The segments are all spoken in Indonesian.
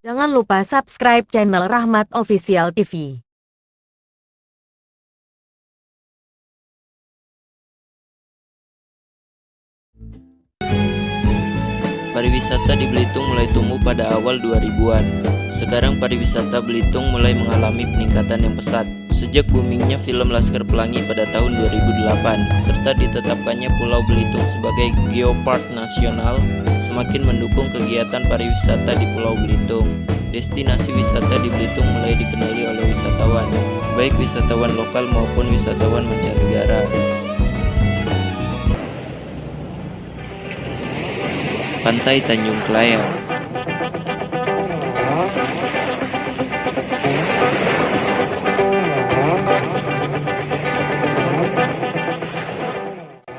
Jangan lupa subscribe channel Rahmat Official TV. Pariwisata di Belitung mulai tumbuh pada awal 2000-an. Sekarang pariwisata Belitung mulai mengalami peningkatan yang pesat. Sejak boomingnya film Laskar Pelangi pada tahun 2008, serta ditetapkannya Pulau Belitung sebagai geopark nasional, semakin mendukung kegiatan pariwisata di Pulau Belitung. Destinasi wisata di Belitung mulai dikenali oleh wisatawan, baik wisatawan lokal maupun wisatawan mancanegara. Pantai Tanjung Kelayang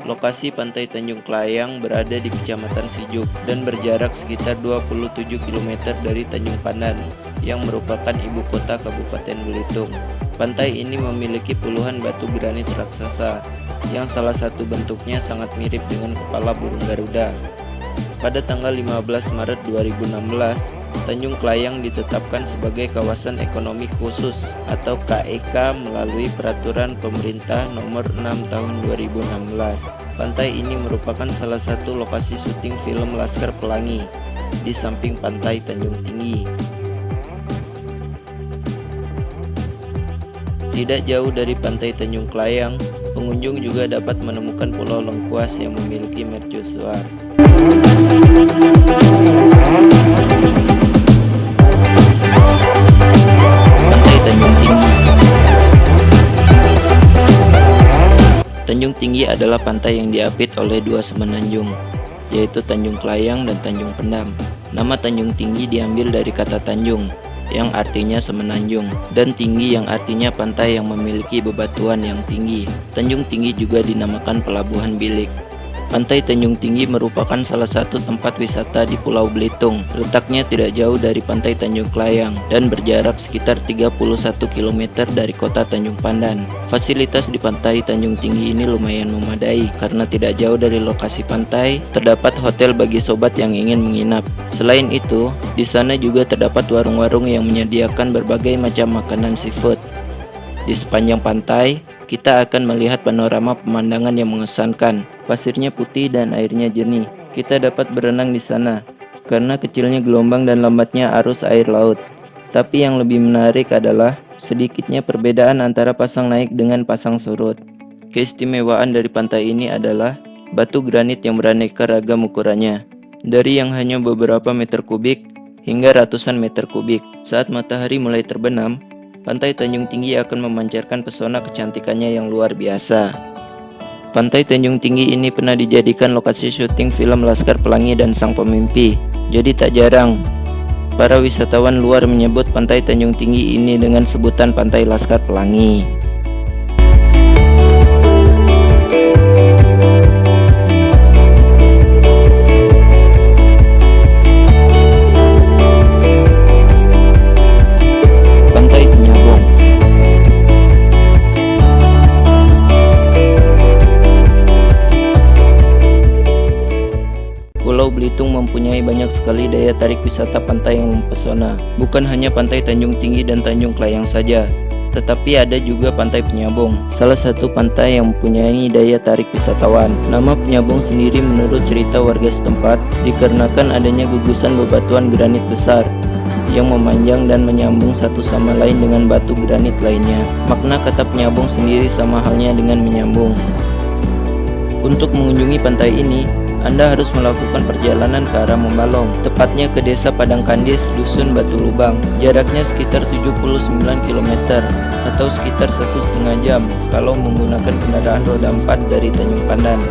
Lokasi Pantai Tanjung Kelayang berada di Kecamatan Sijuk dan berjarak sekitar 27 km dari Tanjung Pandan yang merupakan ibu kota Kabupaten Belitung. Pantai ini memiliki puluhan batu granit raksasa yang salah satu bentuknya sangat mirip dengan kepala burung Garuda. Pada tanggal 15 Maret 2016, Tanjung Kelayang ditetapkan sebagai kawasan ekonomi khusus atau KEK melalui peraturan pemerintah nomor 6 tahun 2016. Pantai ini merupakan salah satu lokasi syuting film Laskar Pelangi di samping pantai Tanjung Tinggi. Tidak jauh dari pantai Tanjung Kelayang, pengunjung juga dapat menemukan Pulau Lengkuas yang memiliki mercusuar. Tanjung Tinggi adalah pantai yang diapit oleh dua semenanjung, yaitu Tanjung Kelayang dan Tanjung Pendam. Nama Tanjung Tinggi diambil dari kata Tanjung, yang artinya semenanjung, dan tinggi yang artinya pantai yang memiliki bebatuan yang tinggi. Tanjung Tinggi juga dinamakan Pelabuhan Bilik. Pantai Tanjung Tinggi merupakan salah satu tempat wisata di Pulau Belitung. Letaknya tidak jauh dari Pantai Tanjung Kelayang dan berjarak sekitar 31 km dari kota Tanjung Pandan. Fasilitas di Pantai Tanjung Tinggi ini lumayan memadai karena tidak jauh dari lokasi pantai, terdapat hotel bagi sobat yang ingin menginap. Selain itu, di sana juga terdapat warung-warung yang menyediakan berbagai macam makanan seafood. Di sepanjang pantai, kita akan melihat panorama pemandangan yang mengesankan. Pasirnya putih dan airnya jernih. Kita dapat berenang di sana karena kecilnya gelombang dan lambatnya arus air laut. Tapi yang lebih menarik adalah sedikitnya perbedaan antara pasang naik dengan pasang surut. Keistimewaan dari pantai ini adalah batu granit yang beraneka ragam ukurannya. Dari yang hanya beberapa meter kubik hingga ratusan meter kubik. Saat matahari mulai terbenam, Pantai Tanjung Tinggi akan memancarkan pesona kecantikannya yang luar biasa. Pantai Tanjung Tinggi ini pernah dijadikan lokasi syuting film Laskar Pelangi dan Sang Pemimpi. Jadi tak jarang para wisatawan luar menyebut Pantai Tanjung Tinggi ini dengan sebutan Pantai Laskar Pelangi. Banyak sekali daya tarik wisata pantai yang mempesona. Bukan hanya pantai Tanjung Tinggi dan Tanjung Kelayang saja, tetapi ada juga pantai Penyabong, salah satu pantai yang mempunyai daya tarik wisatawan. Nama Penyabong sendiri menurut cerita warga setempat dikarenakan adanya gugusan bebatuan granit besar yang memanjang dan menyambung satu sama lain dengan batu granit lainnya. Makna kata Penyabong sendiri sama halnya dengan menyambung. Untuk mengunjungi pantai ini, anda harus melakukan perjalanan ke arah Membalong, tepatnya ke desa Padangkandis, Dusun Batu Lubang. Jaraknya sekitar 79 km atau sekitar satu setengah jam kalau menggunakan kendaraan roda 4 dari Tanjung Pandan.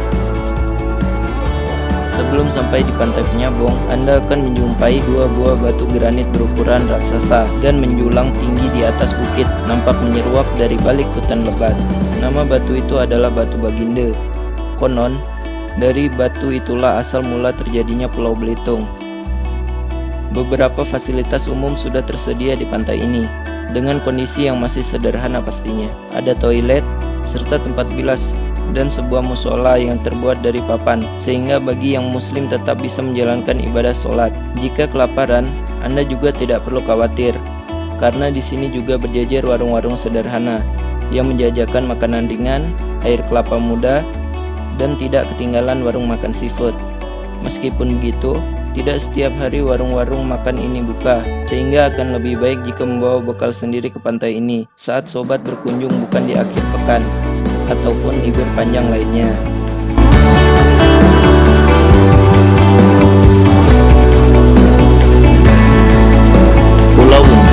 Sebelum sampai di pantai Penyabong, Anda akan menjumpai dua buah batu granit berukuran raksasa dan menjulang tinggi di atas bukit, nampak menyeruak dari balik hutan lebat. Nama batu itu adalah Batu Baginde. Konon, dari batu itulah asal mula terjadinya Pulau Belitung. Beberapa fasilitas umum sudah tersedia di pantai ini, dengan kondisi yang masih sederhana pastinya. Ada toilet, serta tempat bilas dan sebuah musola yang terbuat dari papan, sehingga bagi yang muslim tetap bisa menjalankan ibadah sholat. Jika kelaparan, Anda juga tidak perlu khawatir, karena di sini juga berjajar warung-warung sederhana yang menjajakan makanan ringan, air kelapa muda, dan tidak ketinggalan warung makan seafood. Meskipun begitu, tidak setiap hari warung-warung makan ini buka, sehingga akan lebih baik jika membawa bekal sendiri ke pantai ini saat sobat berkunjung bukan di akhir pekan ataupun libur panjang lainnya. Pulau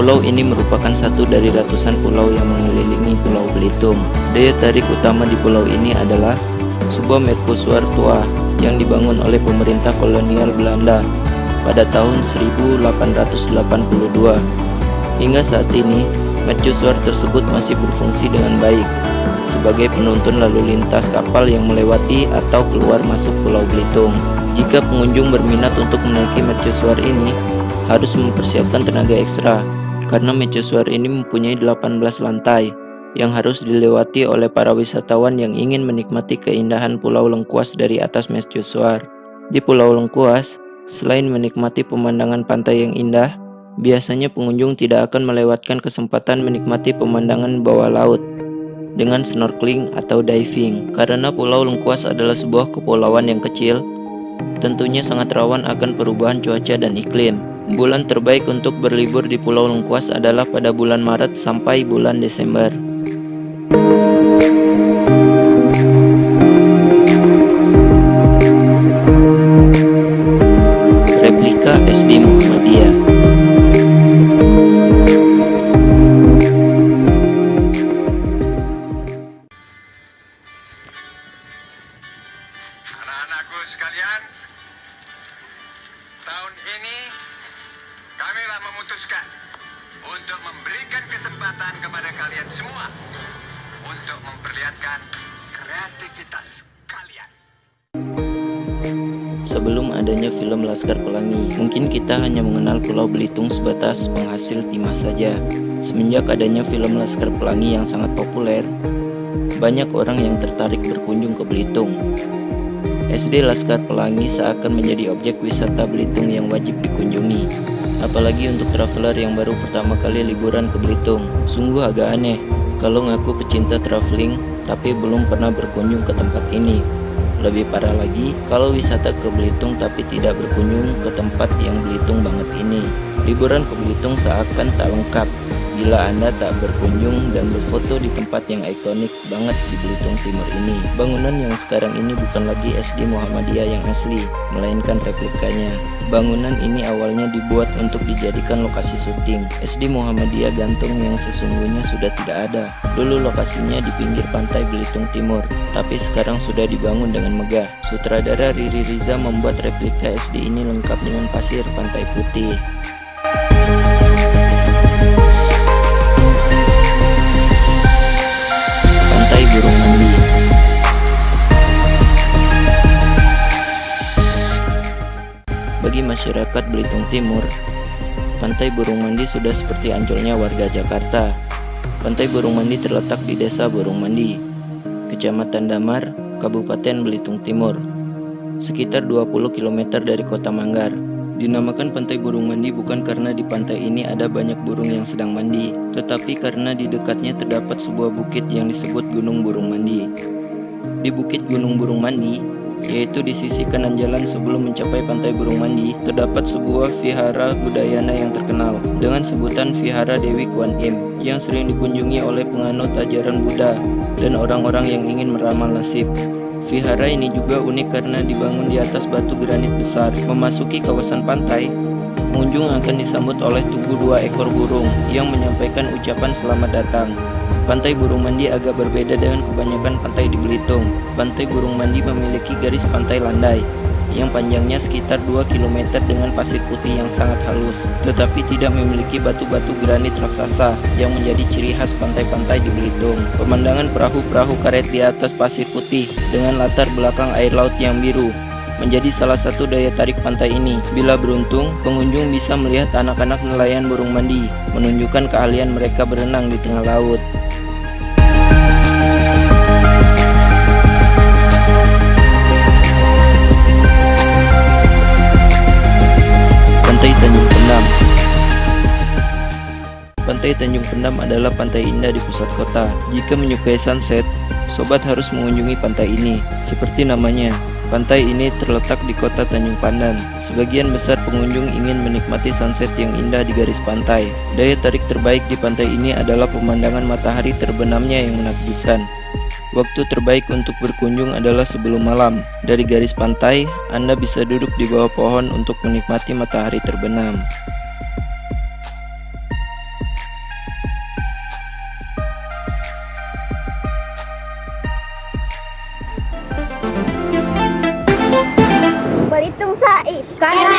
Pulau ini merupakan satu dari ratusan pulau yang mengelilingi Pulau Belitung. Daya tarik utama di pulau ini adalah sebuah mercusuar tua yang dibangun oleh pemerintah kolonial Belanda pada tahun 1882. Hingga saat ini, mercusuar tersebut masih berfungsi dengan baik sebagai penuntun lalu lintas kapal yang melewati atau keluar masuk Pulau Belitung. Jika pengunjung berminat untuk menaiki mercusuar ini, harus mempersiapkan tenaga ekstra karena mercusuar ini mempunyai 18 lantai yang harus dilewati oleh para wisatawan yang ingin menikmati keindahan Pulau Lengkuas dari atas mercusuar. Di Pulau Lengkuas, selain menikmati pemandangan pantai yang indah, Biasanya pengunjung tidak akan melewatkan kesempatan menikmati pemandangan bawah laut dengan snorkeling atau diving. Karena Pulau Lengkuas adalah sebuah kepulauan yang kecil, tentunya sangat rawan akan perubahan cuaca dan iklim. Bulan terbaik untuk berlibur di Pulau Lengkuas adalah pada bulan Maret sampai bulan Desember. Kepada kalian semua untuk memperlihatkan kreativitas kalian. Sebelum adanya film Laskar Pelangi, mungkin kita hanya mengenal Pulau Belitung sebatas penghasil timah saja. Semenjak adanya film Laskar Pelangi yang sangat populer, banyak orang yang tertarik berkunjung ke Belitung. SD Laskar Pelangi seakan menjadi objek wisata Belitung yang wajib dikunjungi. Apalagi untuk traveler yang baru pertama kali liburan ke Belitung. Sungguh agak aneh kalau ngaku pecinta traveling tapi belum pernah berkunjung ke tempat ini. Lebih parah lagi kalau wisata ke Belitung tapi tidak berkunjung ke tempat yang Belitung banget ini. Liburan ke Belitung seakan tak lengkap bila Anda tak berkunjung dan berfoto di tempat yang ikonik banget di Belitung Timur ini. Bangunan yang sekarang ini bukan lagi SD Muhammadiyah yang asli, melainkan replikanya. Bangunan ini awalnya dibuat untuk dijadikan lokasi syuting. SD Muhammadiyah Gantung yang sesungguhnya sudah tidak ada. Dulu lokasinya di pinggir pantai Belitung Timur, tapi sekarang sudah dibangun dengan megah. Sutradara Riri Riza membuat replika SD ini lengkap dengan pasir pantai putih. Bagi masyarakat Belitung Timur, Pantai Burung Mandi sudah seperti ancolnya warga Jakarta. Pantai Burung Mandi terletak di Desa Burung Mandi, Kecamatan Damar, Kabupaten Belitung Timur, sekitar 20 km dari kota Manggar. Dinamakan Pantai Burung Mandi bukan karena di pantai ini ada banyak burung yang sedang mandi, tetapi karena di dekatnya terdapat sebuah bukit yang disebut Gunung Burung Mandi. Di Bukit Gunung Burung Mandi, yaitu di sisi kanan jalan sebelum mencapai Pantai Burung Mandi, terdapat sebuah vihara budayana yang terkenal dengan sebutan Vihara Dewi Kuan Im yang sering dikunjungi oleh penganut ajaran Buddha dan orang-orang yang ingin meramal nasib. Vihara ini juga unik karena dibangun di atas batu granit besar. Memasuki kawasan pantai, pengunjung akan disambut oleh tugu dua ekor burung yang menyampaikan ucapan selamat datang. Pantai Burung Mandi agak berbeda dengan kebanyakan pantai di Belitung. Pantai Burung Mandi memiliki garis pantai landai, yang panjangnya sekitar 2 km dengan pasir putih yang sangat halus, tetapi tidak memiliki batu-batu granit raksasa yang menjadi ciri khas pantai-pantai di Belitung. Pemandangan perahu-perahu karet di atas pasir putih dengan latar belakang air laut yang biru menjadi salah satu daya tarik pantai ini. Bila beruntung, pengunjung bisa melihat anak-anak nelayan burung mandi, menunjukkan keahlian mereka berenang di tengah laut. Pantai Tanjung Pendam Pantai Tanjung Pendam adalah pantai indah di pusat kota. Jika menyukai sunset, sobat harus mengunjungi pantai ini. Seperti namanya, pantai ini terletak di kota Tanjung Pandan. Sebagian besar pengunjung ingin menikmati sunset yang indah di garis pantai. Daya tarik terbaik di pantai ini adalah pemandangan matahari terbenamnya yang menakjubkan. Waktu terbaik untuk berkunjung adalah sebelum malam. Dari garis pantai, Anda bisa duduk di bawah pohon untuk menikmati matahari terbenam. Berhitung Said Karena